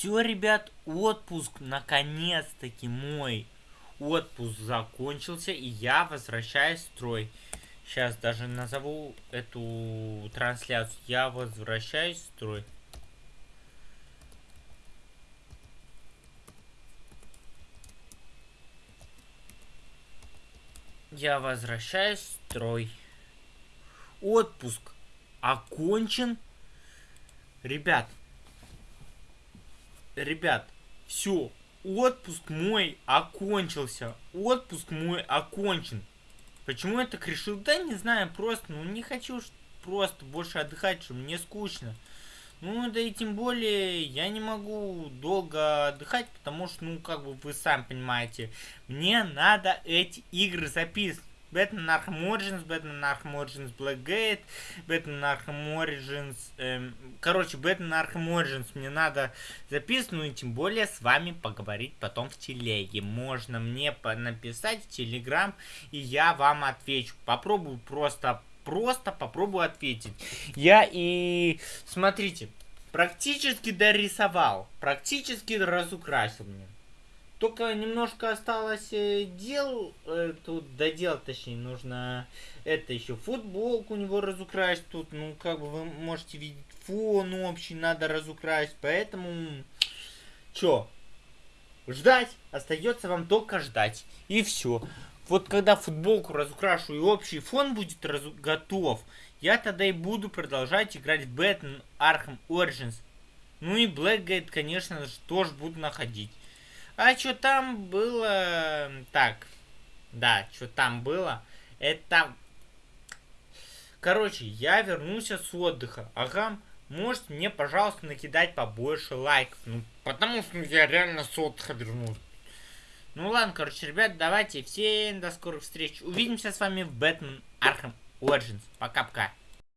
Все, ребят, отпуск наконец-таки мой. Отпуск закончился, и я возвращаюсь в строй. Сейчас даже назову эту трансляцию. Я возвращаюсь в строй. Я возвращаюсь в строй. Отпуск окончен. Ребят, ребят, все, отпуск мой окончился. Отпуск мой окончен. Почему я так решил? Да не знаю, просто, ну не хочу просто больше отдыхать, что мне скучно. Ну, да и тем более, я не могу долго отдыхать, потому что, ну, как бы вы сами понимаете, мне надо эти игры записывать. Batman Arkham Origins, Batman Arkham Origins Blackgate, Batman Arkham Origins... Эм, короче, Batman Arkham Origins мне надо записывать, ну и тем более с вами поговорить потом в телеге. Можно мне написать в Телеграм, и я вам отвечу. Попробую просто, просто попробую ответить. Я и... Смотрите, практически дорисовал, практически разукрасил мне. Только немножко осталось э, дел, э, тут доделать, точнее, нужно это еще футболку у него разукрасить, тут, ну, как бы вы можете видеть, фон общий надо разукрасить, поэтому, чё, ждать, остается вам только ждать, и все. Вот когда футболку разукрашу и общий фон будет разу готов, я тогда и буду продолжать играть в Batman Arkham Origins. Ну и Blackgate, конечно же, тоже буду находить. А что там было... Так, да, что там было, это... Короче, я вернулся с отдыха. Ага, можете мне, пожалуйста, накидать побольше лайков. Ну, потому что я реально с отдыха вернулся. Ну ладно, короче, ребят, давайте всем до скорых встреч. Увидимся с вами в Batman Arkham Origins. Пока-пока.